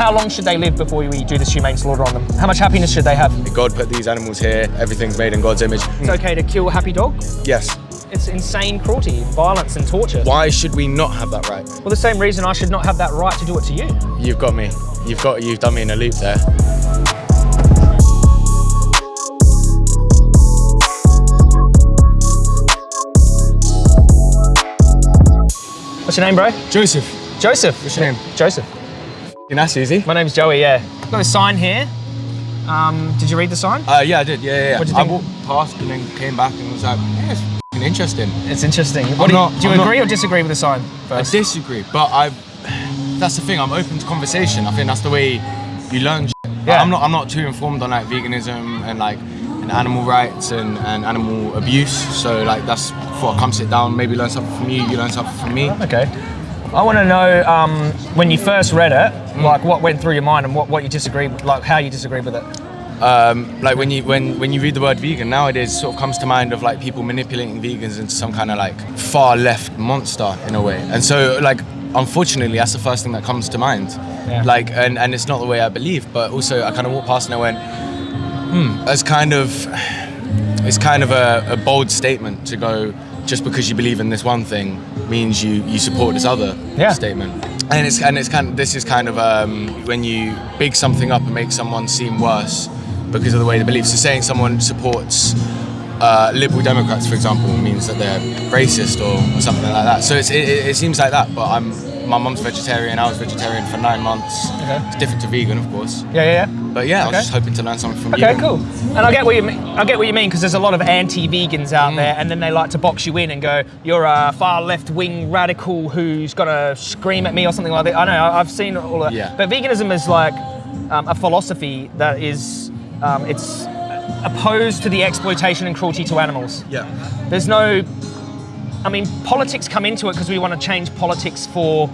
how long should they live before we do this humane slaughter on them? How much happiness should they have? God put these animals here. Everything's made in God's image. It's okay to kill a happy dog? Yes. It's insane cruelty, violence and torture. Why should we not have that right? Well, the same reason I should not have that right to do it to you. You've got me. You've got. You've done me in a loop there. What's your name, bro? Joseph. Joseph. What's your name? Joseph. That's easy. My name's Joey, yeah. Got a sign here. Um, did you read the sign? Uh, yeah, I did. Yeah, yeah. yeah. What'd you think? I walked past and then came back and was like, yeah, it's interesting. It's interesting. What do you, do you I'm not- agree or disagree with the sign I disagree, but I. That's the thing. I'm open to conversation. I think that's the way you learn. shit. Like, Yeah. I'm not. I'm not too informed on like veganism and like and animal rights and, and animal abuse. So like that's before I come sit down, maybe learn something from you. You learn something from me. Okay. I want to know um, when you first read it, Mm. like what went through your mind and what, what you disagreed, like how you disagreed with it. Um, like when you when when you read the word vegan nowadays, sort of comes to mind of like people manipulating vegans into some kind of like far left monster in a way. And so like unfortunately, that's the first thing that comes to mind. Yeah. Like and and it's not the way I believe, but also I kind of walked past and I went, hmm, that's kind of it's kind of a, a bold statement to go. Just because you believe in this one thing means you you support this other Yeah. statement. And it's and it's kind of this is kind of um, when you big something up and make someone seem worse because of the way they believe. So saying someone supports uh, liberal Democrats, for example, means that they're racist or, or something like that. So it it seems like that. But I'm my mum's vegetarian. I was vegetarian for nine months. Okay. It's different to vegan, of course. Yeah, yeah, yeah. But yeah, I was just hoping to learn something from Okay, you. cool. And I get what you mean. I get what you mean because there's a lot of anti-vegans Mm. out there, and then they like to box you in and go, "You're a far left-wing radical who's gonna scream at me" or something like that. I know. I've seen all that. Yeah. But veganism is like um, a philosophy that is um, it's opposed to the exploitation and cruelty to animals. Yeah. There's no, I mean, politics come into it because we want to change politics for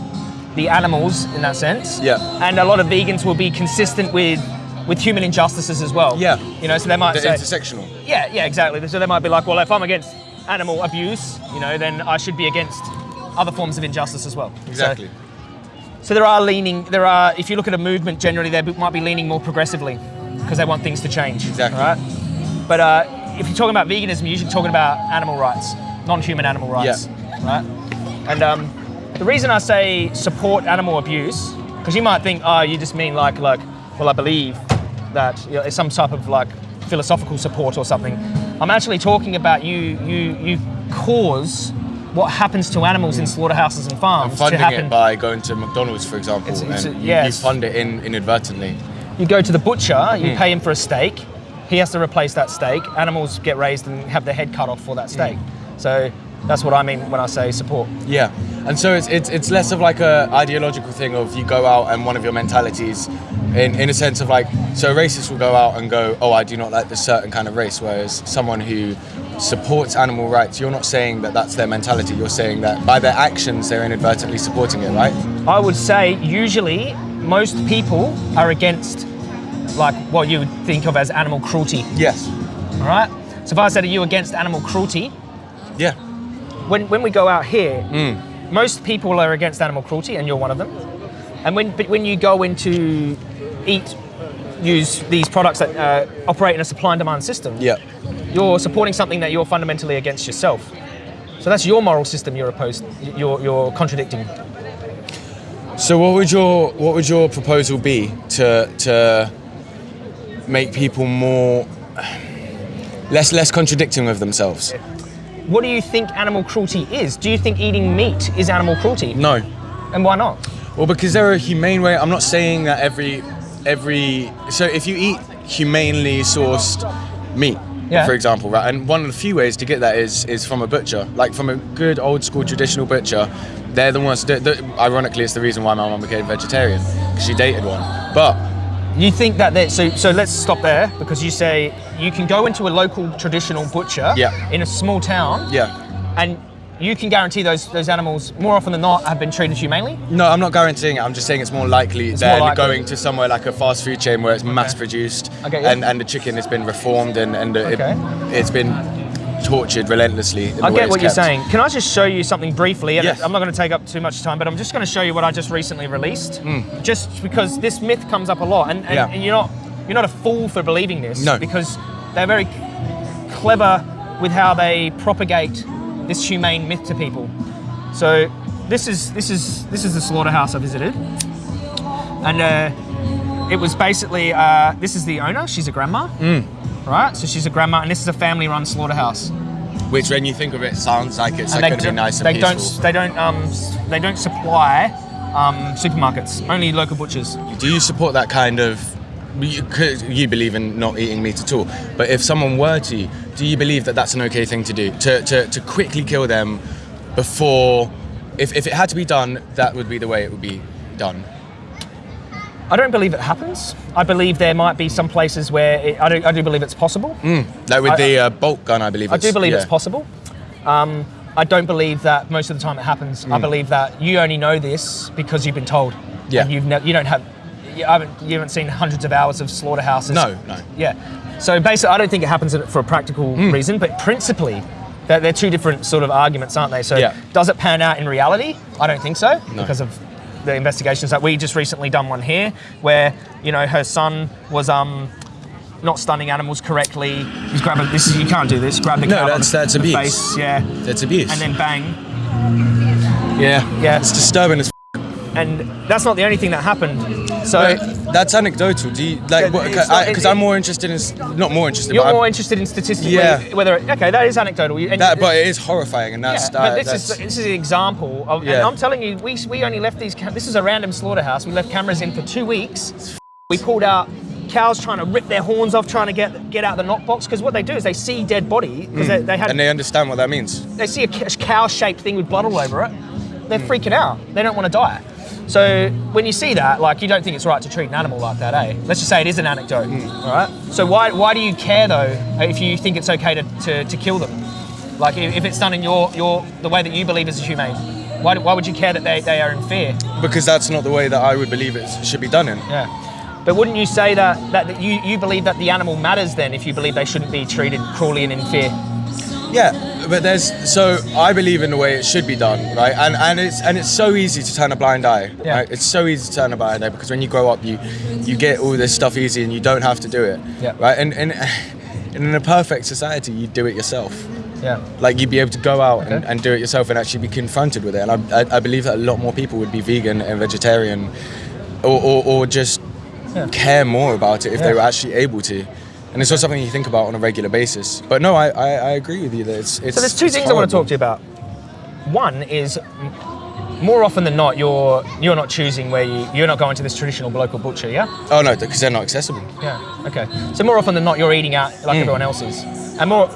the animals in that sense. Yeah. And a lot of vegans will be consistent with with human injustices as well. Yeah. You know, so they might They're say, intersectional. yeah, yeah, exactly. So they might be like, well, if I'm against animal abuse, you know, then I should be against other forms of injustice as well. So- Exactly. so there are leaning, there are, if you look at a movement generally, they might be leaning more progressively because they want things to change. Exactly. Right? But uh, if you're talking about veganism, you're usually talking about animal rights, non-human animal rights. Right? And um, the reason I say support animal abuse, because you might think, oh, you just mean like, like, well, I believe that you know, it's some type of like philosophical support or something. I'm actually talking about you, you, you cause what happens to animals in slaughterhouses and farms to Funding happen. it by going to McDonald's, for example, It's- it's and a- you, yeah, you fund it in inadvertently. You go to the butcher, you Hmm. pay him for a steak, he has to replace that steak. Animals get raised and have their head cut off for that steak. Hmm. So that's what I mean when I say support. Yeah, and so it's, it's it's less of like a ideological thing of you go out and one of your mentalities, in in a sense of like so a racist will go out and go oh I do not like this certain kind of race, whereas someone who supports animal rights, you're not saying that that's their mentality. You're saying that by their actions they're inadvertently supporting it, right? I would say usually most people are against like what you would think of as animal cruelty. Yes. All right. So if I said, "Are you against animal cruelty?" Yeah. When when we go out here, Mm. most people are against animal cruelty, and you're one of them. And when but when you go into eat, use these products that uh, operate in a supply and demand system, Yeah. you're supporting something that you're fundamentally against yourself. So that's your moral system you're opposed, you're, you're contradicting. So what would your what would your proposal be to to make people more less less contradicting with themselves? What do you think animal cruelty is? Do you think eating meat is animal cruelty? No. And why not? Well, because there are humane way. I'm not saying that every every. So if you eat humanely sourced meat, Yeah. for example, right, and one of the few ways to get that is is from a butcher, like from a good old school traditional butcher. They're the ones. That, that, ironically, it's the reason why my mum became vegetarian because she dated one. But You think that they, so so let's stop there because you say you can go into a local traditional butcher Yeah. in a small town yeah, and you can guarantee those those animals more often than not have been treated humanely. no, I'm not guaranteeing it. I'm just saying it's more likely It's than more likely. going to somewhere like a fast food chain where it's mass produced Okay, yeah. and and the chicken has been reformed and and Okay. it, it's been tortured relentlessly. I get what you're saying. Can I just show you something briefly? Yes. I'm not going to take up too much time, but I'm just going to show you what I just recently released. Hmm. Just because this myth comes up a lot, and, and, Yeah. and you're not you're not a fool for believing this. No. Because they're very clever with how they propagate this humane myth to people. So this is this is this is the slaughterhouse I visited, and uh, it was basically uh, this is the owner. She's a grandma. Hmm. Right, so she's a grandma, and this is a family-run slaughterhouse. Which, when you think of it, sounds like it's going to be nice and they peaceful. don't they don't um they don't supply um, supermarkets only local butchers Do you support that kind of? You, you believe in not eating meat at all, but if someone were to, do you believe that that's an okay thing to do? To, to, to quickly kill them before, if, if it had to be done, that would be the way it would be done. I don't believe it happens i believe there might be some places where it, I, do, I do believe it's possible Like with I- the uh, bolt gun, I believe. i do believe yeah. it's possible um, i don't believe that most of the time it happens Mm. i believe that you only know this because you've been told Yeah. and you've ne- you don't have you haven't, you haven't seen hundreds of hours of slaughterhouses No, no. Yeah. So basically, I don't think it happens for a practical Hmm. reason, but principally, they're, they're two different sort of arguments, aren't they? So Yeah. does it pan out in reality? I don't think so No. because of the investigations that we just recently done one here, where you know her son was um. Not stunning animals correctly. He's grabbing this. Is, you can't do this. Grab the No, that's- the, that's the abuse. face, yeah, That's abuse. and then bang, yeah, Yeah. it's disturbing as. and that's not the only thing that happened. So Wait, that's anecdotal. Do you like? Yeah, it's not- Because I'm more interested in, not more interested, you're but I'm- more interested in statistically Yeah. whether okay that is anecdotal. You- and- that, but it is horrifying, and that's Yeah, that, but this that's, is this is an example of, and Yeah. I'm telling you, we, we only left these. This is a random slaughterhouse. We left cameras in for two weeks. We pulled out cows trying to rip their horns off, trying to get get out the knock box. Because what they do is they see dead body because they, they had Hmm. and they understand what that means. they see a cow shaped thing with blood all over it. They're freaking out. They don't want to die. So when you see that, like you don't think it's right to treat an animal like that, eh? Let's just say it is an anecdote, all right? So why why do you care though if you think it's okay to, to, to kill them? Like if, if it's done in your, your the way that you believe is humane, why, why would you care that they, they are in fear? Because that's not the way that I would believe it should be done in. Yeah. But wouldn't you say that, that, that you, you believe that the animal matters then if you believe they shouldn't be treated cruelly and in fear? Yeah, but there's so I believe in the way it should be done, right? And and it's and it's so easy to turn a blind eye, Yeah. right? It's so easy to turn a blind eye because when you grow up, you you get all this stuff easy and you don't have to do it, Yeah. right? And and. and in a perfect society, you'd do it yourself. Yeah. Like you'd be able to go out and, Okay. and do it yourself and actually be confronted with it. And I, I, I believe that a lot more people would be vegan and vegetarian, or, or, or just Yeah. care more about it if they were actually able to. And it's not something you think about on a regular basis. But no, I, I, I agree with you that it's it's. So there's two things I want to talk to you about. One is more often than not, you're you're not choosing where you you're not going to this traditional local butcher, yeah? Oh no, because they're not accessible. Yeah. Okay. So more often than not, you're eating out like Mm. everyone else is, and more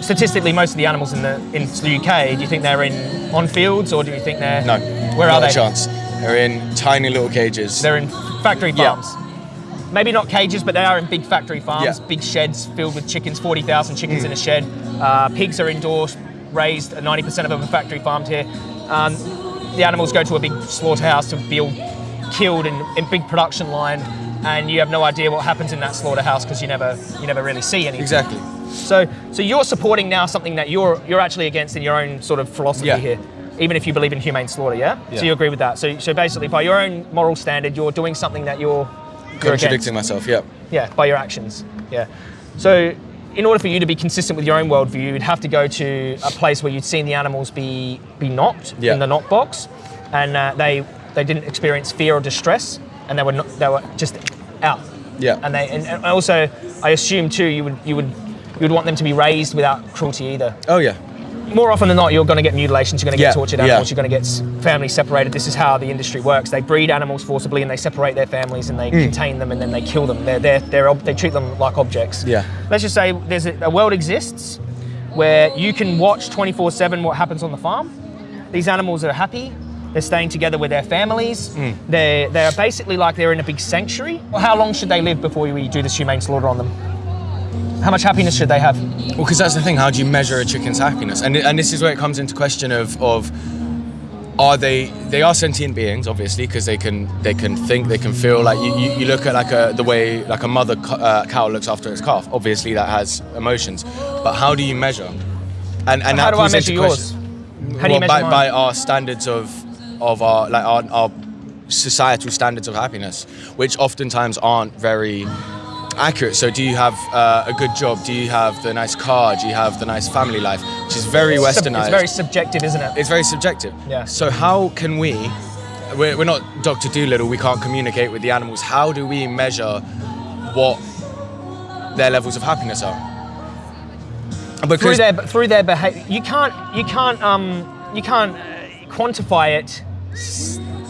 statistically, most of the animals in the in the UK, do you think they're in on fields or do you think they're No. Where not are a they? chance. They're in tiny little cages. They're in factory Yeah. Maybe not cages, but they are in big factory farms, Yeah. Mm. big sheds filled with chickens, 40,000 chickens in a shed. Uh, pigs are indoors, raised, 90% of them are factory farmed here. Um, the animals go to a big slaughterhouse to be killed in, in big production line, and you have no idea what happens in that slaughterhouse because you never, you never really see anything. exactly. So, so you're supporting now something that you're you're actually against in your own sort of philosophy Yeah. here, even if you believe in humane slaughter, yeah? Yeah. So you agree with that. So, so basically, by your own moral standard, you're doing something that you're Contradicting myself. Yeah. Yeah, by your actions. Yeah. So, in order for you to be consistent with your own worldview, you'd have to go to a place where you'd seen the animals be be knocked Yeah. in the knock box, and uh, they they didn't experience fear or distress, and they were not, they were just out. Yeah. And they and, and also, I assume too, you would you would you would want them to be raised without cruelty either. Oh yeah. More often than not, you're going to get mutilations, you're going to get Yeah, tortured yeah. animals, you're going to get families separated. This is how the industry works. They breed animals forcibly and they separate their families and they Mm. contain them and then they kill them. They're, they're, they're, ob- they treat them like objects. Yeah. Let's just say there's a, a world exists where you can watch 24 7 what happens on the farm. These animals are happy. They're staying together with their families. Mm. They're, they're basically like they're in a big sanctuary. Well, How long should they live before we do this humane slaughter on them? How much happiness should they have? Well, because that's the thing. How do you measure a chicken's happiness? And and this is where it comes into question of of are they they are sentient beings obviously because they can they can think they can feel like you, you, you look at like a the way like a mother uh, cow looks after its calf obviously that has emotions but how do you measure And and How that do I measure yours? question- How do you well, by, measure by mine? our standards of of our like our, our societal standards of happiness, which oftentimes aren't very accurate. So, do you have uh, a good job? Do you have the nice car? Do you have the nice family life? Which is very Sub- westernized. It's very subjective, isn't it? it's very subjective. Yeah. So how can we? We're, we're not Doctor Dolittle. We can't communicate with the animals. How do we measure what their levels of happiness are? through their through their behavior. You can't you can't um you can't uh, quantify it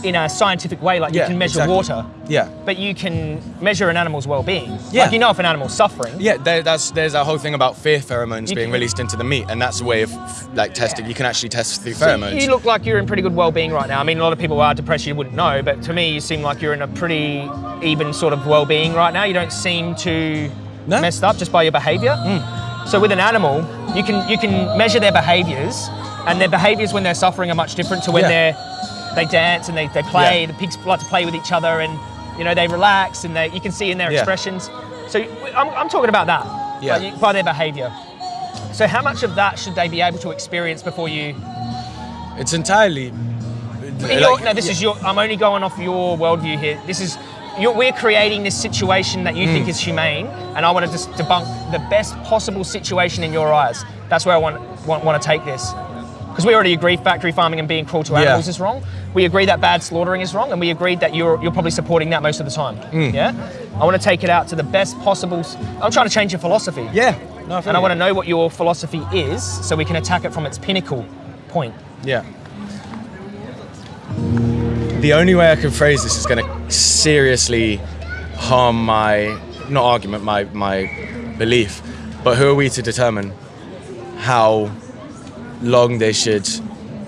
in a scientific way like Yeah, you can measure exactly. water. yeah, But you can measure an animal's well-being. Yeah. Like you know if an animal's suffering. yeah. There, that's there's a whole thing about fear pheromones You being can- released into the meat, and that's a way of like testing. You can actually test through So pheromones. you look like you're in pretty good well-being right now. I mean, a lot of people are depressed. You wouldn't know, but to me, you seem like you're in a pretty even sort of well-being right now. You don't seem too No. messed up just by your behaviour. Hmm. So with an animal, you can you can measure their behaviours, and their behaviours when they're suffering are much different to when Yeah. they're they dance and they, they play. Yeah. The pigs like to play with each other, and you know they relax, and they you can see in their Yeah. expressions. So I'm, I'm talking about that Yeah. by, by their behaviour. So how much of that should they be able to experience before you it's entirely. your, no, this is your. I'm only going off your worldview here. This is. You're, we're creating this situation that you Hmm. think is humane, and I want to just debunk the best possible situation in your eyes. That's where I want want, want to take this, because we already agree factory farming and being cruel to Yeah. animals is wrong. We agree that bad slaughtering is wrong, and we agreed that you're you're probably supporting that most of the time. Hmm. Yeah. I want to take it out to the best possible. I'm trying to change your philosophy. Yeah. No, And I want to know what your philosophy is, so we can attack it from its pinnacle point. Yeah. The only way I can phrase this is going to seriously harm my, not argument, my, my belief, but who are we to determine how long they should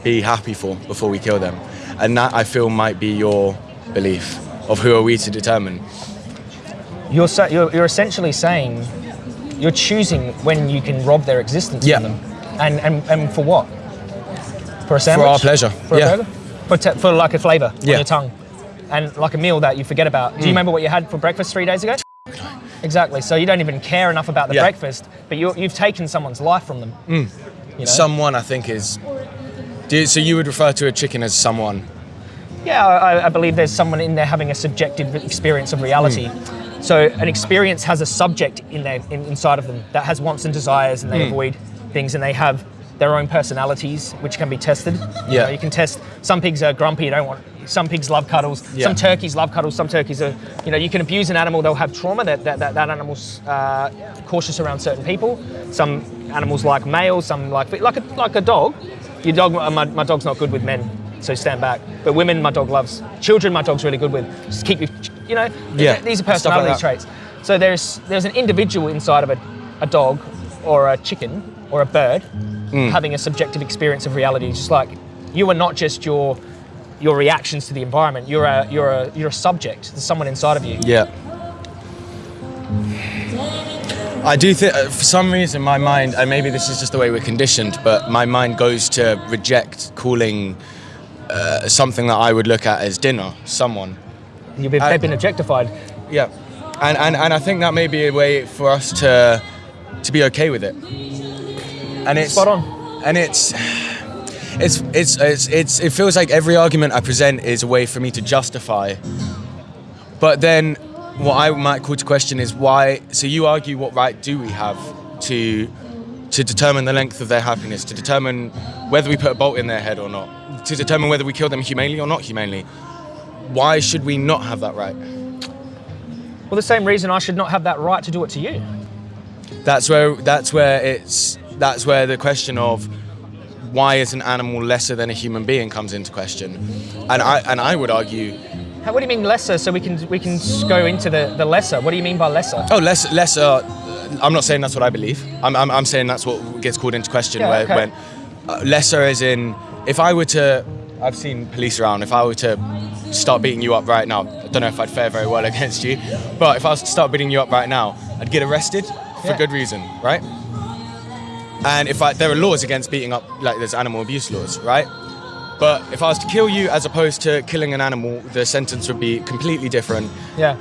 be happy for before we kill them? And that I feel might be your belief of who are we to determine. You're, sa- you're, you're essentially saying you're choosing when you can rob their existence Yeah. from them. And, and, and for what? For a sandwich? For our pleasure, For yeah. a burger? For, for like a flavour on your tongue. And like a meal that you forget about. Mm. Do you remember what you had for breakfast three days ago? Exactly. So you don't even care enough about the Yeah. breakfast, but you you've taken someone's life from them. You know? Someone, I think, is. Do you- so you would refer to a chicken as someone? Yeah, I, I believe there's someone in there having a subjective experience of reality. Hmm. So an experience has a subject in there in, inside of them that has wants and desires, and they Hmm. avoid things, and they have their own personalities, which can be tested. You Yeah. know, you can test. Some pigs are grumpy. You don't want. Some pigs love cuddles. Yeah. Some turkeys love cuddles. Some turkeys are. You know, you can abuse an animal. They'll have trauma. That that, that, that animal's uh, cautious around certain people. Some animals like males. Some like like a like a dog. Your dog. uh, My, my dog's not good with men. So stand back. But women, my dog loves. Children, my dog's really good with. Just keep you, you know. Yeah, These are stuff like personality traits. So there's there's an individual inside of a, a dog or a chicken or a bird Mm. having a subjective experience of reality. It's just like you are not just your your reactions to the environment. You're a you're a you're a subject. There's someone inside of you. Yeah. I do think, uh, for some reason, my mind, and maybe this is just the way we're conditioned, but my mind goes to reject calling uh, something that I would look at as dinner someone. You've been, they've been objectified. Yeah. And, and, and I think that may be a way for us to to be okay with it. And it's Spot on. And it's it's it's it's, it's it feels like every argument I present is a way for me to justify. But then what I might call to question is why so you argue what right do we have to to determine the length of their happiness, to determine whether we put a bolt in their head or not, to determine whether we kill them humanely or not humanely. Why should we not have that right? Well, the same reason I should not have that right to do it to you. that's where that's where it's that's where the question of why is an animal lesser than a human being comes into question and i and i would argue How, what do you mean lesser? So we can we can go into the, the lesser. What do you mean by lesser? oh less lesser i'm not saying that's what i believe i'm, I'm, I'm saying that's what gets called into question Yeah, where okay. when uh, lesser is in if i were to i've seen police around if i were to start beating you up right now i don't know if i'd fare very well against you but if i was to start beating you up right now i'd get arrested for Yeah. good reason right and if I, there are laws against beating up like there's animal abuse laws right but if i was to kill you as opposed to killing an animal the sentence would be completely different Yeah.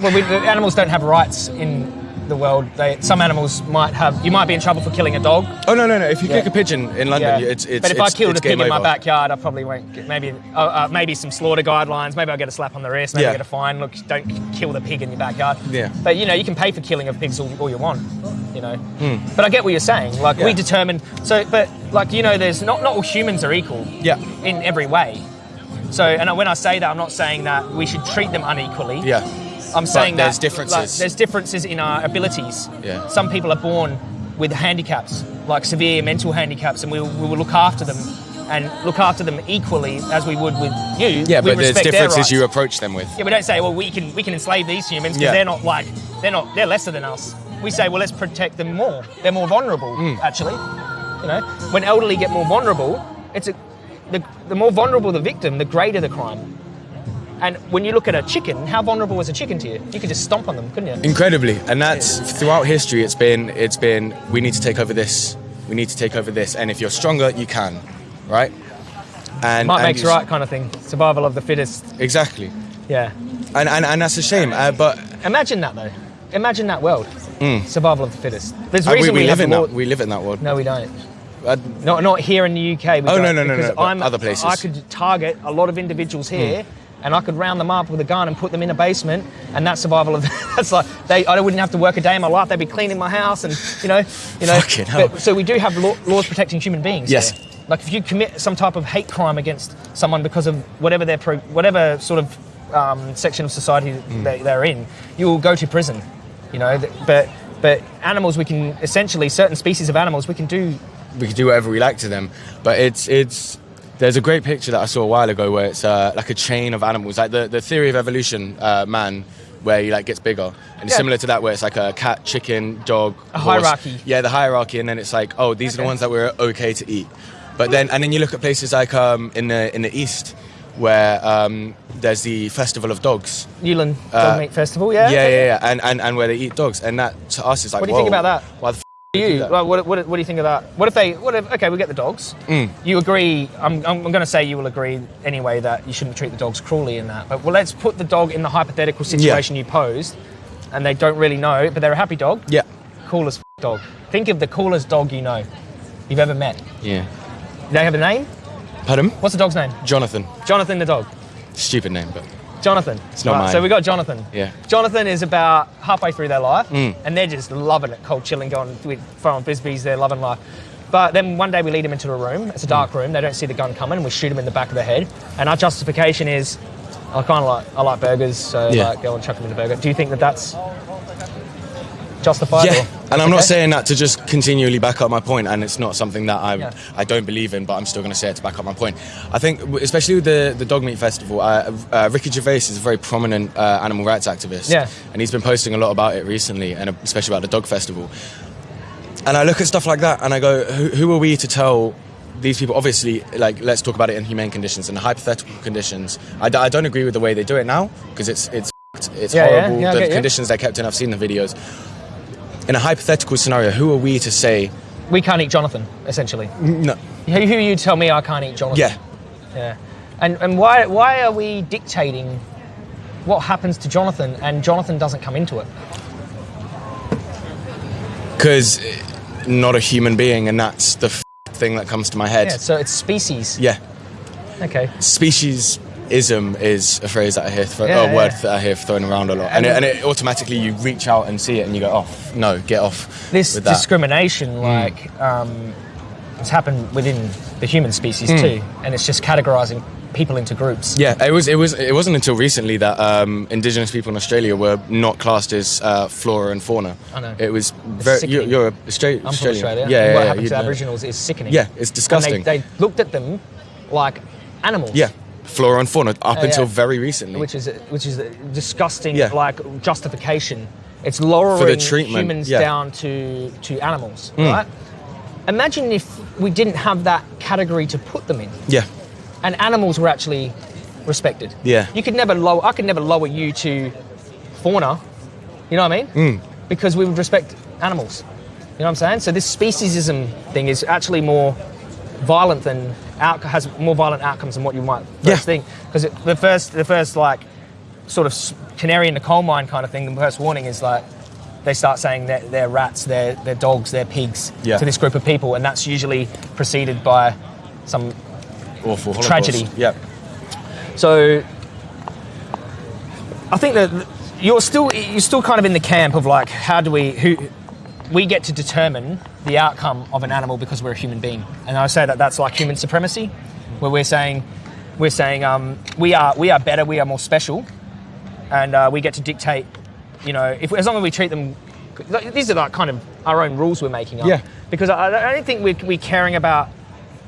Well, we, the animals don't have rights in the world, they, some animals might have. You might be in trouble for killing a dog. Oh no no no! If you Yeah. kick a pigeon in London, Yeah. it's it's. but if it's, I killed a pig in my backyard, I probably won't get maybe uh, uh, maybe some slaughter guidelines. Maybe I'll get a slap on the wrist. Maybe Yeah. I'll get a fine. Look, don't kill the pig in your backyard. Yeah. But you know, you can pay for killing of pigs all, all you want. You know. But I get what you're saying. Like we Hmm. Determine. So, but like you know, there's not not all humans are equal. Yeah. In every way. So, and when I say that, I'm not saying that we should treat them unequally. Yeah. I'm saying there's that differences. like, there's differences in our abilities. Yeah. Some people are born with handicaps, like severe mental handicaps, and we, we will look after them and look after them equally as we would with you. Yeah, We but there's differences you approach them with. Yeah, we don't say, well, we can we can enslave these humans because Yeah. they're not like they're not they're lesser than us. We say, well, let's protect them more. They're more vulnerable, Hmm. actually. You know, when elderly get more vulnerable, it's a the, the more vulnerable the victim, the greater the crime. And when you look at a chicken, how vulnerable was a chicken to you? You could just stomp on them, couldn't you? Incredibly, and that's throughout history. It's been it's been we need to take over this. We need to take over this, and if you're stronger, you can, right? And Might and makes right kind of thing. Survival of the fittest. Exactly, Yeah. and and, and that's a shame. Uh, but Imagine that though. Imagine that world. Survival of the fittest. There's a uh, we, reason we, we, live in that. We live in that world. No, we don't. Uh, Not not here in the UK. Oh, no, no, no, no, I'm, other places. I could target a lot of individuals here. And I could round them up with a gun and put them in a basement, and that's survival of. That's like they. I wouldn't have to work a day in my life. They'd be cleaning my house, and you know, you know. Fucking hell. So we do have law, laws protecting human beings. Yes. here. Like if you commit some type of hate crime against someone because of whatever their pro, whatever sort of um, section of society Hmm. they, they're in, you will go to prison. You know, but but animals we can essentially certain species of animals we can do we can do whatever we like to them. But it's it's there's a great picture that I saw a while ago where it's uh, like a chain of animals, like the, the theory of evolution, uh, man, where he like gets bigger, and it's similar to that where it's like a cat, chicken, dog, A horse. hierarchy. Yeah, the hierarchy, and then it's like oh these are the ones that we're okay to eat. But then and then you look at places like um, in the in the east where um, there's the festival of dogs. Yulin Uh, Dog Meat Festival. Yeah. Yeah, yeah, yeah, and, and and where they eat dogs, and that to us is like What do you think about that? Why the f- You, what, what, what do you think of that? What if they? What if? Okay, we get the dogs. Mm. You agree? I'm, I'm going to say you will agree anyway that you shouldn't treat the dogs cruelly in that. But well, let's put the dog in the hypothetical situation you posed, and they don't really know, but they're a happy dog. yeah, Coolest dog. Think of the coolest dog you know, you've ever met. yeah. Do they have a name? Pardon? What's the dog's name? Jonathan. Jonathan the dog. Stupid name, but Jonathan. It's not mine. So we got Jonathan. Yeah. Jonathan is about halfway through their life, Mm. and they're just loving it, cold chilling, going with throwing frisbees. They're loving life. But then one day we lead them into a room. It's a dark Mm. room. They don't see the gun coming, and we shoot them in the back of the head. And our justification is, I kind of like I like burgers, so Yeah. like go and chuck them in the burger. Do you think that that's justified? yeah. or- And I'm not saying that to just continually back up my point, and it's not something that I Yeah. I don't believe in, but I'm still going to say it to back up my point. I think, especially with the the dog meat festival, uh, uh, Ricky Gervais is a very prominent uh, animal rights activist, Yeah. and he's been posting a lot about it recently, and especially about the dog festival. And I look at stuff like that, and I go, who, who are we to tell? These people, obviously, like let's talk about it in humane conditions and hypothetical conditions. I don't agree with the way they do it now because it's it's it's Yeah, yeah, horrible. yeah, I the conditions they're kept in, I've seen the videos. In a hypothetical scenario, who are we to say We can't eat Jonathan, essentially. no? Who, who you tell me I can't eat Jonathan? Yeah, Yeah. And and why why are we dictating what happens to Jonathan and Jonathan doesn't come into it? because eh, not a human being, and that's the f- thing that comes to my head. Yeah, so it's species. Yeah, Okay. Speciesism is a phrase that I hear, thro- Yeah, a word that I hear thrown around a lot, And and, it, and it automatically you reach out and see it, and you go, "Oh, no, get off." This discrimination, like, um, has happened within the human species Hmm. too, and it's just categorizing people into groups. Yeah, it was. It was. It wasn't until recently that um, Indigenous people in Australia were not classed as uh, flora and fauna. I know. It was very. You're, you're Austra- I'm from Australian. Australia. Yeah, and yeah, what yeah, happened to know. Aboriginals is sickening. Yeah, it's disgusting. And they, they looked at them like animals. Yeah, flora and fauna up Uh, until yeah. very recently. which is which is a disgusting Yeah. like justification. It's lowering For the treatment, humans yeah. Mm. down to to animals, right? Imagine if we didn't have that category to put them in, yeah, and animals were actually respected. Yeah. you could never lower. I could never lower you to fauna. You know what I mean? Mm. Because we would respect animals. You know what I'm saying? So this speciesism thing is actually more violent than out, has more violent outcomes than what you might first Yeah. think. Because the first, the first like sort of canary in the coal mine kind of thing. The first warning is like they start saying they're, they're rats, they're, they're dogs, they're pigs Yeah. to this group of people, and that's usually preceded by some. Awful Holocaust. Tragedy. Yeah. So, I think that you're still you're still kind of in the camp of like, how do we who we get to determine the outcome of an animal because we're a human being, and I say that that's like human supremacy, where we're saying we're saying um, we are we are better, we are more special, and uh, we get to dictate. You know, if as long as we treat them, these are like kind of our own rules we're making up. Yeah. Because I, I don't think we're, we're caring about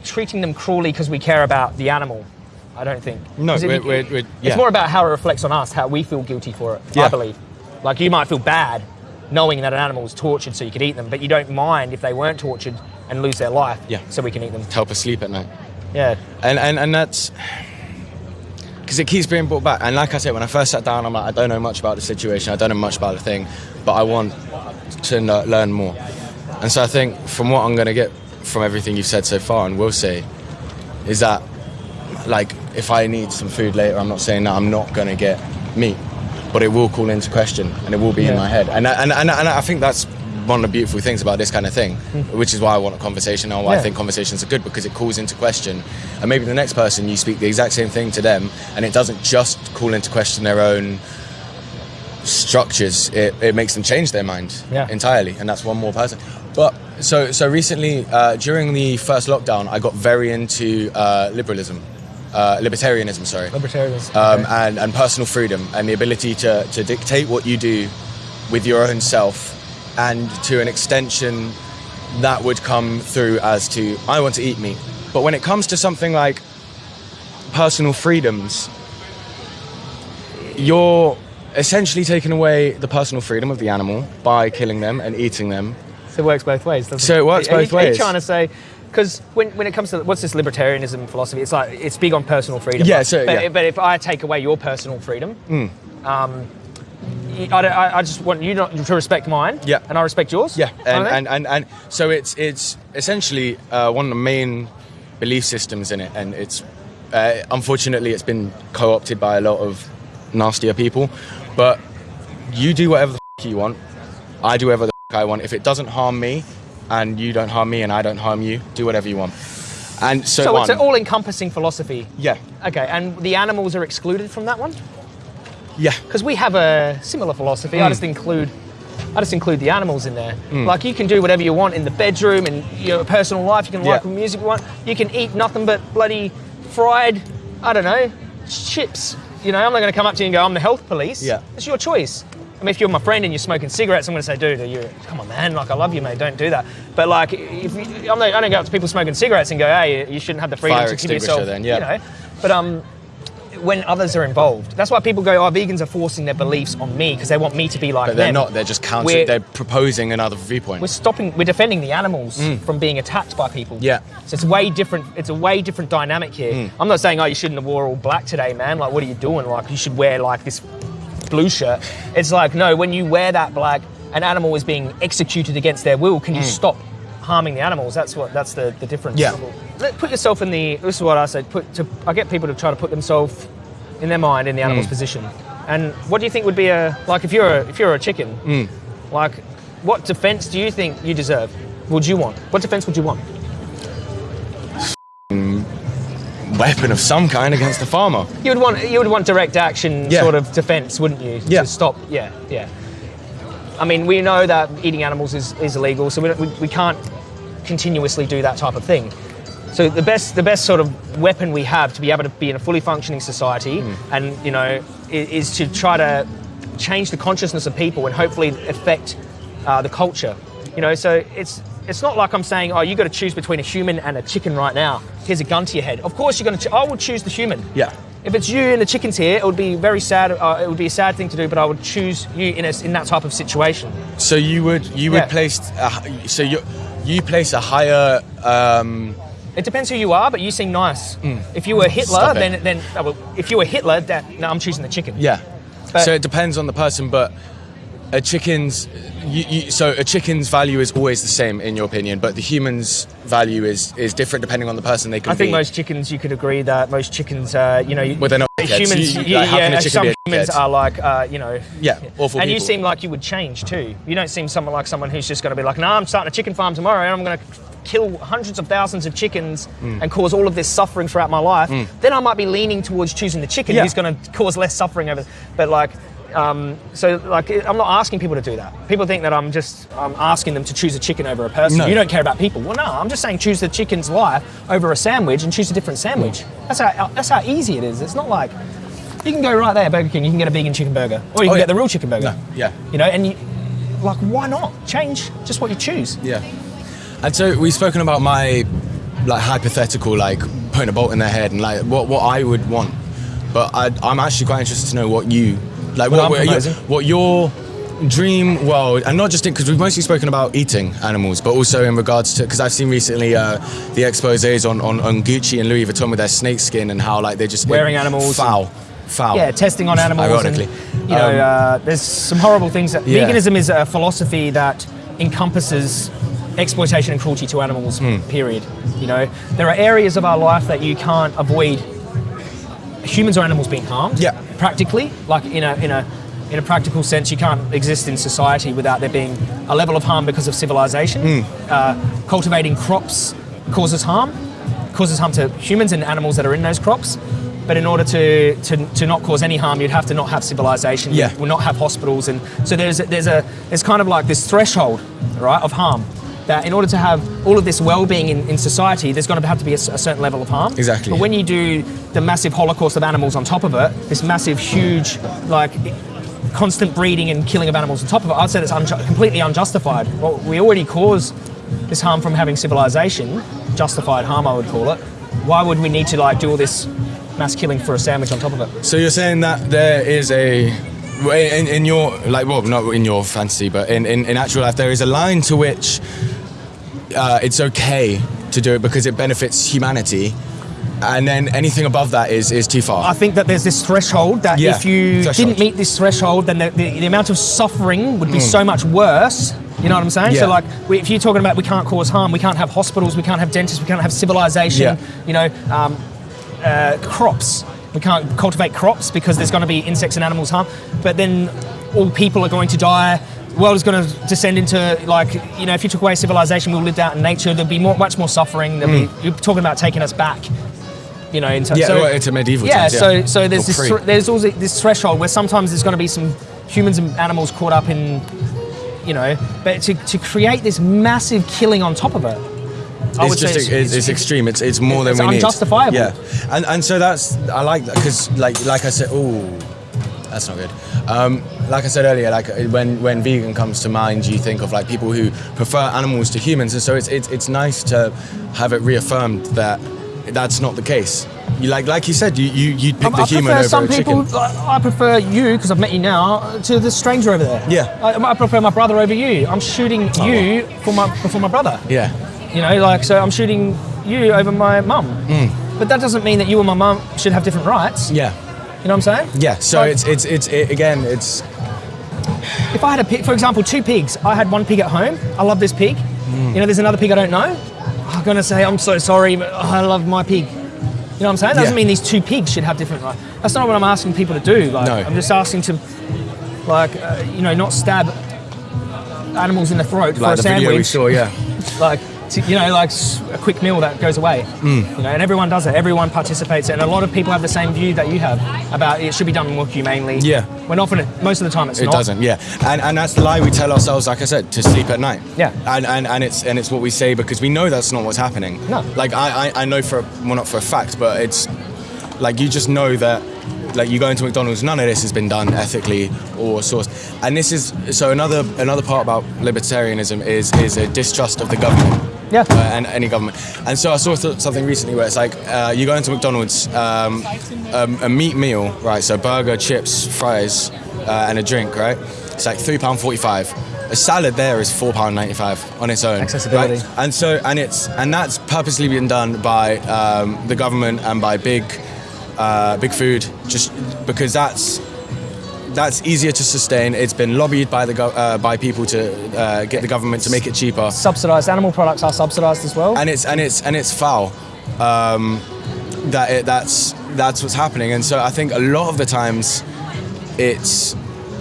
treating them cruelly because we care about the animal. I don't think. No, it- we're- we're- we're- yeah. It's more about how it reflects on us, how we feel guilty for it. I believe. Like you might feel bad knowing that an animal was tortured so you could eat them, but you don't mind if they weren't tortured and lose their life. Yeah. So we can eat them. To help us sleep at night. Yeah. And and, and that's because it keeps being brought back. And like I said, when I first sat down, I'm like, I don't know much about the situation. I don't know much about the thing, but I want to learn more. And so I think from what I'm going to get from everything you've said so far, and will say, is that like if I need some food later, I'm not saying that I'm not going to get meat, but it will call into question and it will be in my head. And I- and and, and I think that's. One of the beautiful things about this kind of thing, which is why I want a conversation and why I think conversations are good because it calls into question. And maybe the next person you speak the exact same thing to them, and it doesn't just call into question their own structures. It, it makes them change their mind Yeah. entirely, and that's one more person. But so so recently uh, during the first lockdown, I got very into uh, liberalism, uh, libertarianism. Sorry, Libertarians. um, and, and personal freedom and the ability to, to dictate what you do with your own self and to an extension that would come through as to I want to eat meat. But when it comes to something like personal freedoms, you're essentially taking away the personal freedom of the animal by killing them and eating them. So it works both ways, doesn't So it works Are you- both Are you ways. trying to say, because when, when it comes to what's this libertarianism philosophy, it's like it's big on personal freedom. Yeah, but, so- but, yeah. But if I take away your personal freedom, um, I, don't- I, I just want you not to respect mine, Yeah. and I respect yours. Yeah, and, and, and, and so it's it's essentially uh, one of the main belief systems in it, and it's uh, unfortunately it's been co-opted by a lot of nastier people. But you do whatever the f- you want, I do whatever the f- I want. If it doesn't harm me, and you don't harm me, and I don't harm you, do whatever you want. And so, so it's an all-encompassing philosophy. yeah, Okay, and the animals are excluded from that one yeah, because we have a similar philosophy. Hmm. I just include. I just include the animals in there. Like you can do whatever you want in the bedroom and your personal life. You can like Yeah. what music you want. You can eat nothing but bloody fried, I don't know, chips. You know, I'm not going to come up to you and go, "I'm the health police." Yeah. it's your choice. I mean, if you're my friend and you're smoking cigarettes, I'm going to say, "Dude, you come on, man. Like, I love you, mate. Don't do that." But like, if you, I'm not, I don't go up to people smoking cigarettes and go, "Hey, you shouldn't have the freedom Fire to give yourself." then, yeah. You know, but um, when others are involved. That's why people go, oh, vegans are forcing their beliefs on me because they want me to be like but they're them. not. They're just counter. We're- They're proposing another viewpoint. We're stopping, we're defending the animals from being attacked by people. Mm. Yeah. So it's way different, it's a way different dynamic here. Mm. I'm not saying, oh, you shouldn't have wore all black today, man. Like, what are you doing? Like, you should wear like this blue shirt. It's like, no, when you wear that black, an animal is being executed against their will. Can you stop harming the animals? That's what, that's the, the difference. Mm. Yeah. Put yourself in the, this is what I say, put to, I get people to try to put themselves in their mind in the Mm. animal's position. And what do you think would be a, like if you're a, if you're a chicken, Mm. like what defense do you think you deserve? Would you want? What defense would you want? Weapon of some kind against the farmer. You would want you would want direct action Yeah. sort of defense, wouldn't you? Yeah. To stop. Yeah, yeah. I mean, we know that eating animals is, is illegal, so we, don't, we, we can't continuously do that type of thing. So the best the best sort of weapon we have to be able to be in a fully functioning society, Hmm. and you know, is, is to try to change the consciousness of people and hopefully affect uh, the culture. You know, so it's it's not like I'm saying, oh, you got to choose between a human and a chicken right now. Here's a gun to your head. Of course, you're going to. I would choose the human. Yeah. If it's you and the chickens here, it would be very sad. Uh, it would be a sad thing to do, but I would choose you in a, in that type of situation. So you would you would Yeah. place a, so you you place a higher um, It depends who you are, but you seem nice. If you were Hitler, then then oh, well, if you were Hitler, that no, I'm choosing the chicken. yeah. But- so it depends on the person, but a chicken's you, you, so a chicken's value is always the same in your opinion, but the human's value is is different depending on the person they can I think be. most chickens, you could agree that most chickens, uh, you know, Well, they're not humans. You- you- yeah, like, yeah, some humans are like, uh, you know. Yeah, awful And you seem like you would change too. You don't seem someone like someone who's just going to be like, no, I'm starting a chicken farm tomorrow and I'm going to kill hundreds of thousands of chickens Hmm. and cause all of this suffering throughout my life. Then I might be leaning towards choosing the chicken Yeah. who's going to cause less suffering over. But like. Um, so like I'm not asking people to do that. People think that I'm just I'm asking them to choose a chicken over a person. No. You don't care about people. Well, no, I'm just saying choose the chicken's life over a sandwich and choose a different sandwich. That's how that's how easy it is. It's not like you can go right there, Burger King. You can get a vegan chicken burger, or you can Oh, yeah. get the real chicken burger. No, yeah. You know, and you like why not change just what you choose? Yeah. And so we've spoken about my like hypothetical, like putting a bolt in their head and like what, what I would want. But I, I'm actually quite interested to know what you like. What I'm your, what your dream world, and not just in because we've mostly spoken about eating animals, but also in regards to because I've seen recently uh, the exposés on, on on Gucci and Louis Vuitton with their snake skin and how like they're just Wearing animals foul, foul. Yeah, testing on animals. Ironically. And, you know, Um, uh, there's some horrible things that Yeah. veganism is a philosophy that encompasses exploitation and cruelty to animals. Hmm. Period. You know, there are areas of our life that you can't avoid humans or animals being harmed. Yeah. Practically, like in a in a in a practical sense, you can't exist in society without there being a level of harm because of civilization. Hmm. Uh, cultivating crops causes harm, causes harm to humans and animals that are in those crops. But in order to, to, to not cause any harm, you'd have to not have civilization. Yeah. You will not have hospitals, and so there's there's a there's kind of like this threshold, right, of harm. That in order to have all of this well-being in, in society, there's going to have to be a certain level of harm. Exactly. But when you do the massive holocaust of animals on top of it, this massive, huge, like constant breeding and killing of animals on top of it, I'd say that's unju- completely unjustified. Well, we already cause this harm from having civilization, justified harm, I would call it. Why would we need to like do all this mass killing for a sandwich on top of it? So you're saying that there is a in, in your like well not in your fantasy but in, in, in actual life there is a line to which uh, it's okay to do it because it benefits humanity and then anything above that is is too far I think that there's this threshold that Yeah, if you threshold. didn't meet this threshold, then the, the, the amount of suffering would be so much worse. You know what I'm saying? Mm. Yeah. So, like, we, if you're talking about we can't cause harm, we can't have hospitals, we can't have dentists, we can't have civilization, Yeah. you know, um, uh, crops. We can't cultivate crops because there's going to be insects and animals harm. But then all people are going to die. The world is going to descend into like you know if you took away civilization, we lived out in nature. There'd be more, much more suffering. There'd be, you're talking about taking us back. You know, into Mm. yeah so, well, it's a medieval yeah, times, so so there's Or this there's also this threshold where sometimes there's going to be some humans and animals caught up in, you know, but to, to create this massive killing on top of it, I it's would just say it's, it's, extreme it's it's more it's than we unjustifiable. need yeah and and so that's I like that because like like I said oh that's not good um, like I said earlier like when when vegan comes to mind you think of like people who prefer animals to humans and so it's it's, it's nice to have it reaffirmed that that's not the case you like like you said you you you'd pick Um, the I human over some people. chicken I I prefer you because I've met you now to the stranger over there. Yeah. I, I prefer my brother over you. I'm shooting you for my for my brother. yeah You know, like so I'm shooting you over my mum. Mm. But that doesn't mean that you and my mum should have different rights. yeah You know what I'm saying? yeah so Like- it's it's it's it, again it's If I had a pig, for example, two pigs, I had one pig at home. I love this pig. Mm. You know, there's another pig I don't know. I'm gonna say I'm so sorry, but I love my pig. You know what I'm saying? That doesn't Yeah. mean these two pigs should have different rights. That's not what I'm asking people to do. Like, No. I'm just asking to, like, uh, you know, not stab animals in the throat for like a the sandwich. video we saw yeah Like, to, you know, like a quick meal that goes away. Mm. You know, and everyone does it. Everyone participates, and a lot of people have the same view that you have about it should be done more humanely. Yeah. When often, most of the time, it's It not. doesn't, yeah, and and that's the lie we tell ourselves. Like I said, to sleep at night. Yeah. and and, and it's and it's what we say because we know that's not what's happening. No. like I, I I know for well not for a fact, but it's like you just know that like you go into McDonald's, none of this has been done ethically or sourced. And this is so another another part about libertarianism is is a distrust of the government. Yeah. Uh, and any government. And so I saw th- something recently where it's like uh, you go into McDonald's, um, um, a meat meal, right? So burger, chips, fries, uh, and a drink, right? It's like three pound forty-five. A salad there is four pound ninety-five on its own. Accessibility. Right? And so and it's and that's purposely been done by um, the government and by big, uh, big food, just because that's that's easier to sustain. It's been lobbied by the gov- uh, by people to uh, get the government to make it cheaper subsidized animal products are subsidized as well. and it's and it's and it's foul. Um, that it, that's that's what's happening, and so I think a lot of the times it's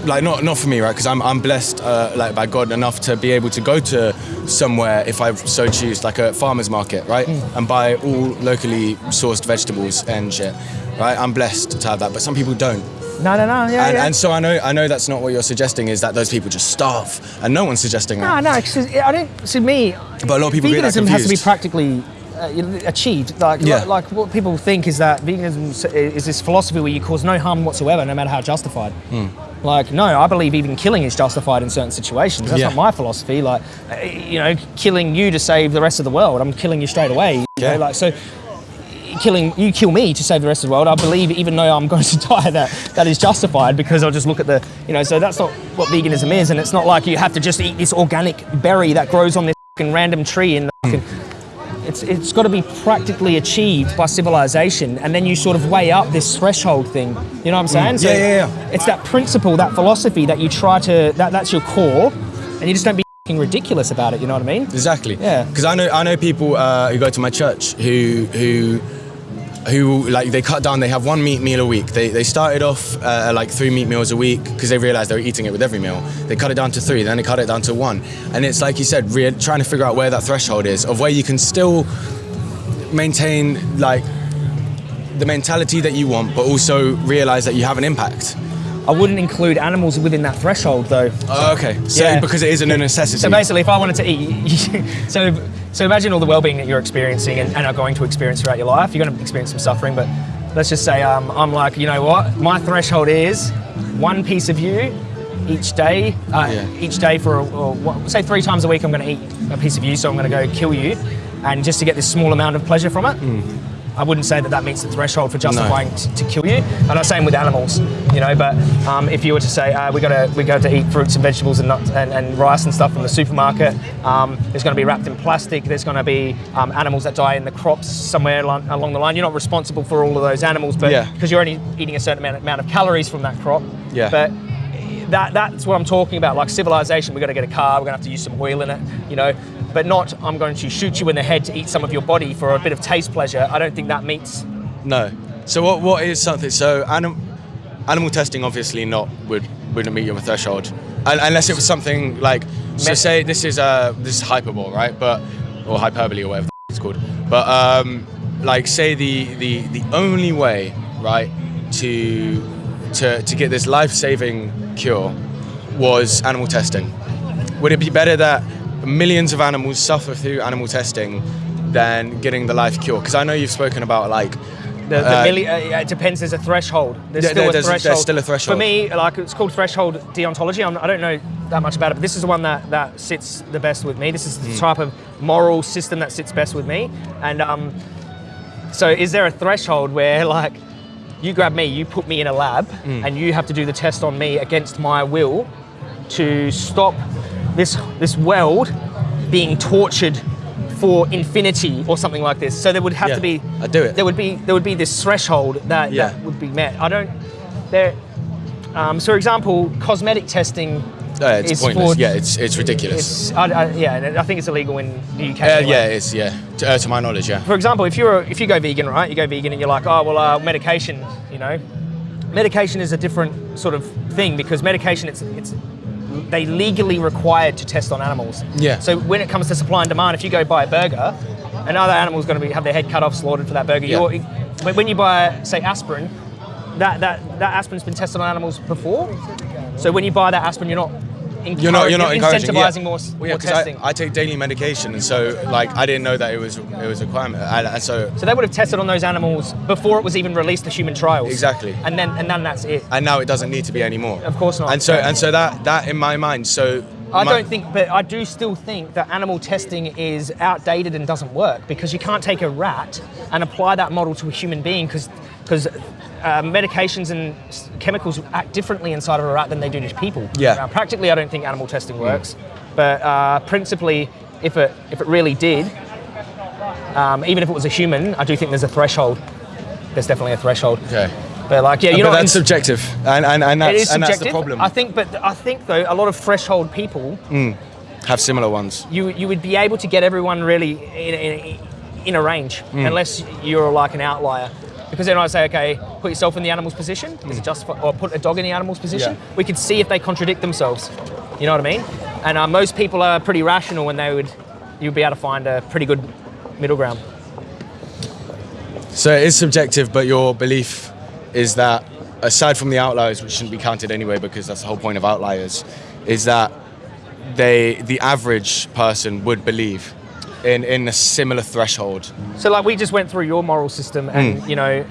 like not not for me, right? Because I'm I'm blessed uh, like by God enough to be able to go to somewhere if I so choose, like a farmer's market, right, and buy all locally sourced vegetables and shit, right? I'm blessed to have that, but some people don't. No, no, no. Yeah, and, yeah. and so I know I know that's not what you're suggesting is that those people just starve, and no one's suggesting that. no, no. 'cause I don't. To me, But a lot of people get that veganism has to be practically uh, achieved. Like, Yeah. like, like what people think is that veganism is this philosophy where you cause no harm whatsoever, no matter how justified. Hmm. Like, no, I believe even killing is justified in certain situations. That's Yeah. not my philosophy. Like, uh, you know, killing you to save the rest of the world, I'm killing you straight away. You Yeah. know, like so. Killing you kill me to save the rest of the world. I believe even though I'm going to die, that that is justified because I'll just look at the you know. So that's not what veganism is, and it's not like you have to just eat this organic berry that grows on this fucking random tree in the fucking it's, it's got to be practically achieved by civilization, and then you sort of weigh up this threshold thing. You know what I'm saying? Mm. Yeah, yeah, yeah. It's that principle, that philosophy that you try to, that, that's your core, and you just don't be fing ridiculous about it. You know what I mean? Exactly. Yeah. Because I know I know people uh, who go to my church who who who like they cut down. They have one meat meal a week. They they started off uh, like three meat meals a week because they realized they were eating it with every meal. They cut it down to three. Then they cut it down to one. And it's like you said, trying to figure out where that threshold is of where you can still maintain like the mentality that you want, but also realize that you have an impact. I wouldn't include animals within that threshold, though. Oh, okay. So Yeah. because it isn't a necessity. So basically, if I wanted to eat, so so imagine all the well-being that you're experiencing and, and are going to experience throughout your life. You're going to experience some suffering, but let's just say um, I'm like, you know what? My threshold is one piece of you each day. Uh, Yeah. Each day for or, what, say three times a week, I'm going to eat a piece of you. So I'm going to go kill you, and just to get this small amount of pleasure from it. I wouldn't say that that meets the threshold for justifying t- to kill you. And I'm saying with animals, you know. But um, if you were to say uh, we got to we go to eat fruits and vegetables and nuts and, and rice and stuff from the supermarket, um, there's going to be wrapped in plastic. There's going to be um, animals that die in the crops somewhere along, along the line. You're not responsible for all of those animals, but Yeah. because you're only eating a certain amount, amount of calories from that crop. Yeah. But that that's what I'm talking about. Like civilization, we're going to get a car. We're going to have to use some oil in it, you know. But not, I'm going to shoot you in the head to eat some of your body for a bit of taste pleasure. I don't think that meets. No. So what what is something? So anim, animal testing obviously not would wouldn't meet your threshold, unless it was something like so. Say this is uh this is hyperbole, right? But or hyperbole or whatever it's called. But um like say the the the only way right to to to get this life saving cure was animal testing. Would it be better that millions of animals suffer through animal testing than getting the life cure? Because I know you've spoken about like The, the Uh, milli- uh, it depends. There's a threshold. There's still a there's- there's threshold. still a threshold. For me, like it's called threshold deontology. I'm, I don't know that much about it, but this is the one that, that sits the best with me. This is the Hmm. type of moral system that sits best with me. And um, so, is there a threshold where like you grab me, you put me in a lab, Hmm. and you have to do the test on me against my will to stop this this world being tortured for infinity or something like this. So there would have Yeah, to be I'd do it. there would be there would be this threshold that, Yeah. that would be met. I don't there. Um, so, for example, cosmetic testing. Uh, it's pointless. for- yeah, it's it's ridiculous. It's, I, I, yeah, I think it's illegal in the UK. uh, anyway. yeah, it's yeah. To, uh, to my knowledge, yeah. For example, if you're if you go vegan, right? You go vegan and you're like, oh well, uh, medication. You know, medication is a different sort of thing because medication it's it's they legally required to test on animals. Yeah. So when it comes to supply and demand, if you go buy a burger, another animal's going to be have their head cut off, slaughtered for that burger. Yeah. You're, when when you buy, say, aspirin, that that that aspirin's been tested on animals before. So when you buy that aspirin, you're not. You're not you're not encouraging, incentivizing yeah. more, Well, yeah, more testing. I, I take daily medication, and so like I didn't know that it was it was a requirement, and so so they would have tested on those animals before it was even released to human trials. Exactly. And then and then that's it. and now it doesn't need to be anymore. Of course not. And so and so that that in my mind, so I don't think, but I do still think that animal testing is outdated and doesn't work because you can't take a rat and apply that model to a human being because because uh, medications and chemicals act differently inside of a rat than they do to people. Yeah. Uh, practically, I don't think animal testing works, but uh, principally, if it if it really did, um, even if it was a human, I do think there's a threshold. There's definitely a threshold. Okay. But like, yeah, you're not. that's in- subjective, and and, and that's is and that's subjective. the problem. I think, but I think though, a lot of threshold people Have similar ones. you you would be able to get everyone really in, in, in a range, Mm. unless you're like an outlier. because then I say, okay, put yourself in the animal's position, is it justify, or put a dog in the animal's position. Yeah. We could see if they contradict themselves. You know what I mean? And uh, most people are pretty rational, and they would, you'd be able to find a pretty good middle ground. So it is subjective, but your belief is that, aside from the outliers, which shouldn't be counted anyway, because that's the whole point of outliers, is that they, the average person, would believe in in a similar threshold. So like we just went through your moral system, and you know,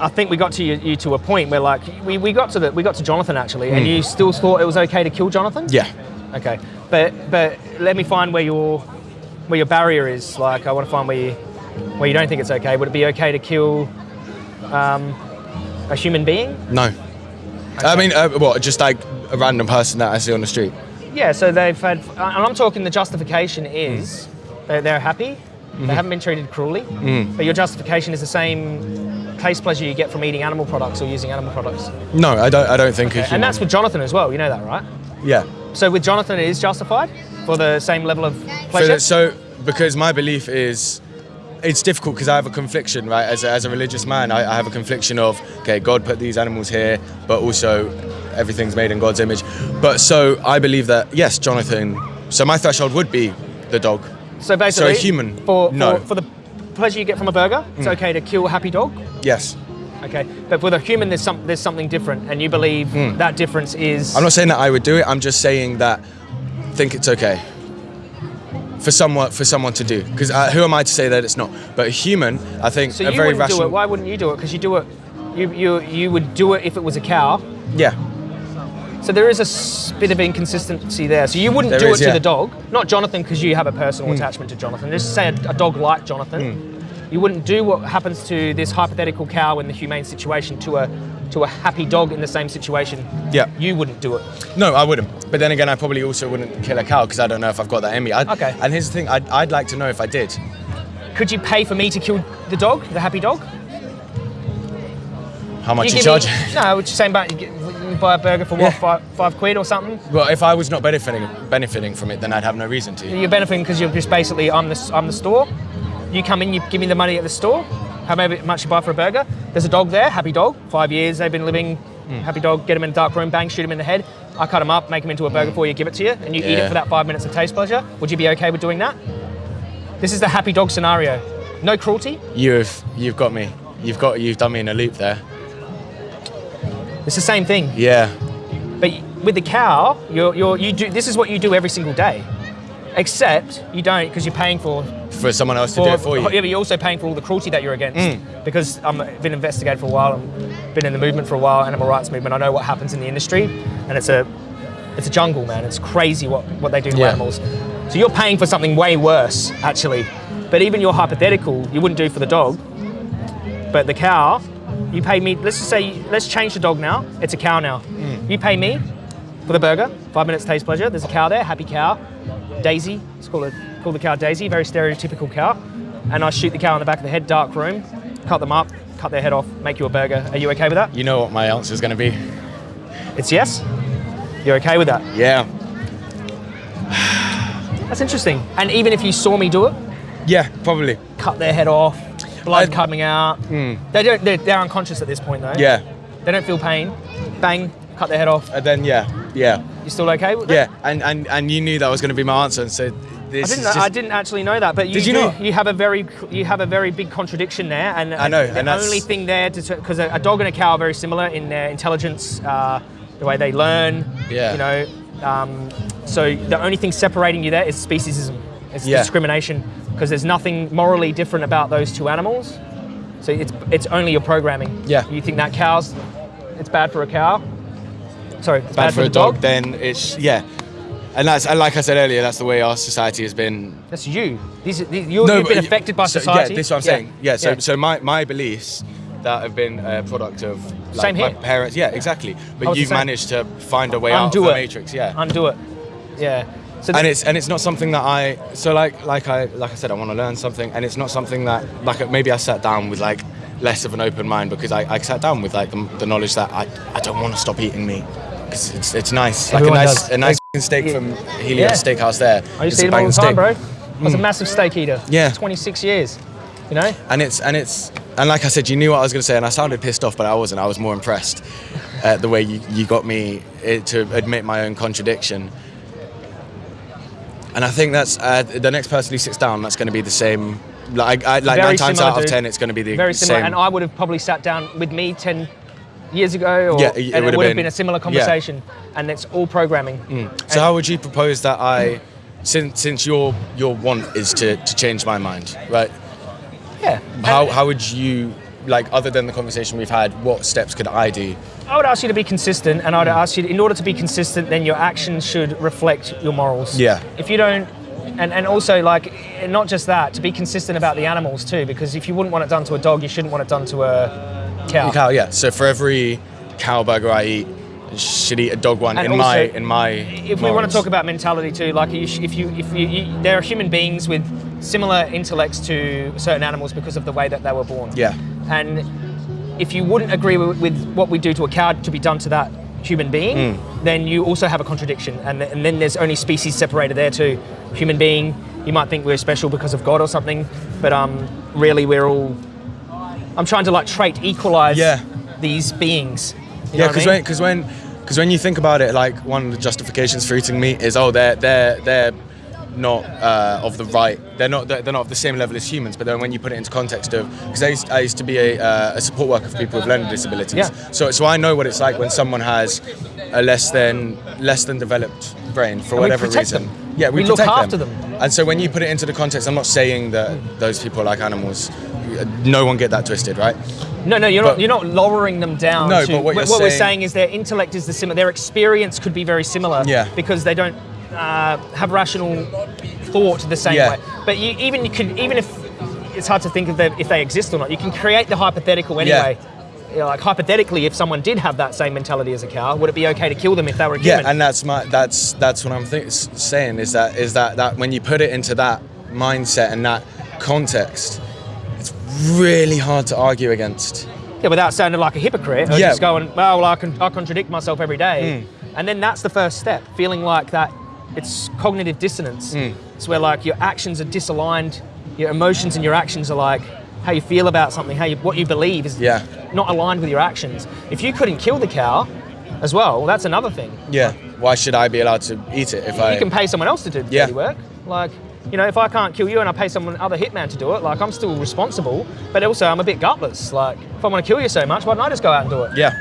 I think we got to you, you to a point where like we, we got to the we got to Jonathan actually, and you still thought it was okay to kill Jonathan. Yeah. Okay, but but let me find where your where your barrier is. Like I want to find where you where you don't think it's okay. Would it be okay to kill um, a human being? No. I mean, uh, what? Just like a random person that I see on the street. Yeah. So they've had, and I'm talking the justification is they're, they're happy. They haven't been treated cruelly, but your justification is the same taste pleasure you get from eating animal products or using animal products. No, I don't. I don't think. a And that's with Jonathan as well. You know that, right? yeah. So with Jonathan, it is justified for the same level of pleasure. that- so because my belief is it's difficult because I have a confliction, right? As a, as a religious man, I, I have a confliction of okay, God put these animals here, but also everything's made in God's image. But so I believe that yes, Jonathan. So my threshold would be the dog. So basically, human, for, no. for for the pleasure you get from a burger, it's mm. okay to kill a happy dog. Yes. Okay, but with a human, there's some there's something different, and you believe mm. that difference is. I'm not saying that I would do it. I'm just saying that I think it's okay for someone for someone to do. Because uh, who am I to say that it's not? But a human, I think, so a very wouldn't rational. do it. Why wouldn't you do it? Because you do it. You, you you would do it if it was a cow. Yeah. So there is a bit of inconsistency there. So you wouldn't There do is, it to yeah. the dog, not Jonathan, because you have a personal attachment to Jonathan. Just say a, a dog like Jonathan. You wouldn't do what happens to this hypothetical cow in the humane situation to a to a happy dog in the same situation. Yeah. You wouldn't do it. No, I wouldn't. But then again, I probably also wouldn't kill a cow because I don't know if I've got that in me. I'd, Okay. And here's the thing: I'd, I'd like to know if I did. Could you pay for me to kill the dog, the happy dog? How much you, give charge? Me, no, what you're saying about you, get, you buy a burger for what, Yeah. five, five quid or something? well, if I was not benefiting benefiting from it, then I'd have no reason to. You're benefiting because you're just basically I'm the I'm the store. You come in, you give me the money at the store. How much you buy for a burger? There's a dog there, happy dog. Five years they've been living. Hmm. Happy dog. Get him in a dark room, bang, shoot him in the head. I cut him up, make him into a burger for you, give it to you, and you eat it for that five minutes of taste pleasure. Would you be okay with doing that? This is the happy dog scenario. No cruelty. You've you've got me. You've got you've done me in a loop there. It's the same thing. Yeah. But with the cow, you're, you're, you do. This is what you do every single day, except you don't because you're paying for. For someone else to do it for you. Yeah, but you're also paying for all the cruelty that you're against. Mm. Because I've been investigated for a while I've been in the movement for a while, animal rights movement. I know what happens in the industry, and it's a, it's a jungle, man. It's crazy what, what they do to Yeah. animals. So you're paying for something way worse, actually. But even your hypothetical, you wouldn't do for the dog. But the cow, you pay me. Let's just say, let's change the dog now. It's a cow now. Mm. You pay me for the burger, five minutes taste pleasure. There's a cow there, happy cow, Daisy. Let's call it call the cow Daisy, very stereotypical cow. And I shoot the cow in the back of the head, dark room, cut them up, cut their head off, make you a burger. Are you okay with that? You know what my answer is going to be. It's yes. You're okay with that? Yeah. That's interesting. And even if you saw me do it, Yeah, probably. cut their head off, blood I- coming out. Hmm. They don't. They're, they're unconscious at this point though. Yeah. They don't feel pain. Bang, cut their head off. And then yeah, yeah, You still okay with yeah. And and and you knew that was going to be my answer, and so I this didn't. is just. I didn't actually know that, but you Did you do- not? You have a very, you have a very big contradiction there, and I know, The and only thing there, because a, a dog and a cow are very similar in their intelligence, uh, the way they learn. Yeah. You know, um, so the only thing separating you there is speciesism. It's Yeah. discrimination, because there's nothing morally different about those two animals. So it's it's only your programming. Yeah. You think that cow's, it's bad for a cow. Sorry, it's bad for a the dog, then it's yeah. And that's and like I said earlier, that's the way our society has been. That's you. These, these you're, you've been affected by so, society. Yeah, this is what I'm saying. Yeah, so so my, my beliefs that have been a product of like Same my here. parents. Yeah, exactly. But you've managed to find a way out Undo of the matrix. Yeah. Undo it. Yeah. So and it's and it's not something that I so like like I like I said I want to learn something and it's not something that like maybe I sat down with like less of an open mind because I, I sat down with like the, the knowledge that I, I don't want to stop eating meat because it's it's nice like Everyone a nice does. a nice f***ing steak from Helios Yeah. Steakhouse there I used It's to eat them all the time, steak. bro. I was a massive steak eater. Yeah. 26 years. You know? And it's and it's and like I said, you knew what I was going to say, and I sounded pissed off, but I wasn't. I was more impressed at the way you, you got me eh, to admit my own contradiction. And I think that's uh, the next person who sits down. That's going to be the same. Like, I, like Very nine times similar, out of dude. ten, it's going to be the Very similar. same. And I would have probably sat down with me 10 years ago, or, Yeah, it and it would have been- been a similar yeah. conversation. And it's all programming. Mm. so how would you propose that I, since since your your want is to, to change my mind, right? Yeah. How And how would you like other than the conversation we've had? What steps could I do? I would ask you to be consistent, and I'd ask you, in order to be consistent, then your actions should reflect your morals. Yeah. If you don't, and, and also like, not just that, to be consistent about the animals too, because if you wouldn't want it done to a dog, you shouldn't want it done to a cow. Cow, yeah. So for every cow burger I eat, I should eat a dog one And in my in my. If we want to talk about mentality too, like you if you if you, you there are human beings with similar intellects to certain animals because of the way that they were born. Yeah. And if you wouldn't agree with, with what we do to a cow to be done to that human being, Hmm. then you also have a contradiction. And, and then there's only species separated there too. Human being, you might think we're special because of God or something, but um, really we're all. I'm trying to like trait equalize Yeah. these beings. You Yeah, what I because mean? when because when because when you think about it, like one of the justifications for eating meat is oh they're they're they're not uh, of the right they're not they're not of the same level as humans. But then when you put it into context of because I used, I used to be a, uh, a support worker for people with learning disabilities, Yeah. so so I know what it's like when someone has a less than less than developed brain for we whatever reason. them. Yeah, we, We look after them. And so when you put it into the context, I'm not saying that those people are like animals. No one get that twisted, right? No, no, you're But- not. You're not lowering them down. No, to, but what you're we're saying- saying is their intellect is the similar. Their experience could be very similar. Yeah. Because they don't uh, have rational thought the same Yeah. way. But you, even you could, even if it's hard to think of them, if they exist or not, you can create the hypothetical anyway. You know, like hypothetically, if someone did have that same mentality as a cow, would it be okay to kill them if they were a human? Yeah, and that's my that's that's what I'm saying is that is that that when you put it into that mindset and that context, really hard to argue against. Yeah, without sounding like a hypocrite, or Yeah. Just going, well, I can I contradict myself every day. And then that's the first step, feeling like that it's cognitive dissonance. Hmm. It's where like your actions are disaligned, your emotions and your actions are like how you feel about something, how you what you believe is Yeah. not aligned with your actions. If you couldn't kill the cow as well, that's another thing. Yeah. Why should I be allowed to eat it if I? You can pay someone else to do the Yeah. dirty work. Like, you know, if I can't kill you and I pay someone other hitman to do it, like I'm still responsible, but also I'm a bit gutless. Like, if I want to kill you so much, why don't I just go out and do it? yeah.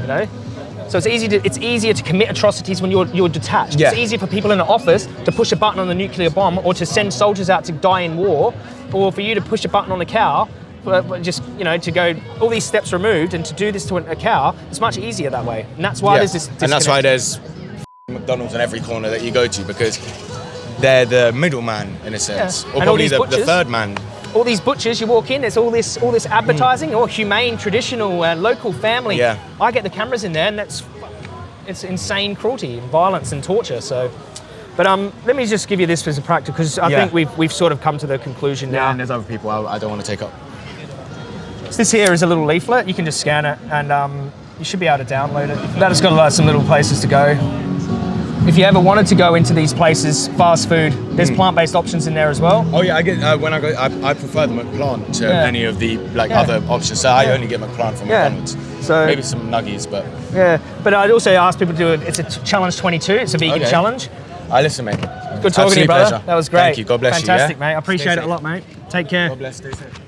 you know. So it's easy to it's easier to commit atrocities when you're you're detached. Yeah. It's easier for people in an office to push a button on the nuclear bomb or to send soldiers out to die in war, or for you to push a button on a cow. Just you know to go all these steps removed and to do this to a a cow, it's much easier that way, and that's why yeah. there's this. and that's why there's McDonald's in every corner that you go to because they're the middleman in a sense, Yeah. or And probably the, the third man. all these butchers. You walk in, there's all this all this advertising, all humane, traditional, uh, local family. Mm. Yeah. I get the cameras in there, and that's it's insane cruelty, and violence, and torture. So. But um, let me just give you this as a practice because I Yeah. think we've, we've sort of come to the conclusion now. and there's other people I, I don't want to take up. This here is a little leaflet. You can just scan it, and um, you should be able to download it. That has got uh, some little places to go. If you ever wanted to go into these places, fast food, there's Hmm. plant-based options in there as well. Oh yeah, I get uh, when I go. I, I prefer the McPlant to Yeah. any of the like Yeah. other options. So I only get McPlant from Yeah. McDonald's. So- maybe some nuggies, but Yeah, but I'd also ask people to do it. It's a challenge 22. It's a vegan Okay. challenge. I listen, mate. Good talking to you, brother. pleasure. That was great. Thank you. God bless Fantastic, you. yeah? mate. I appreciate it a lot, mate. Take care. God bless. Stay safe.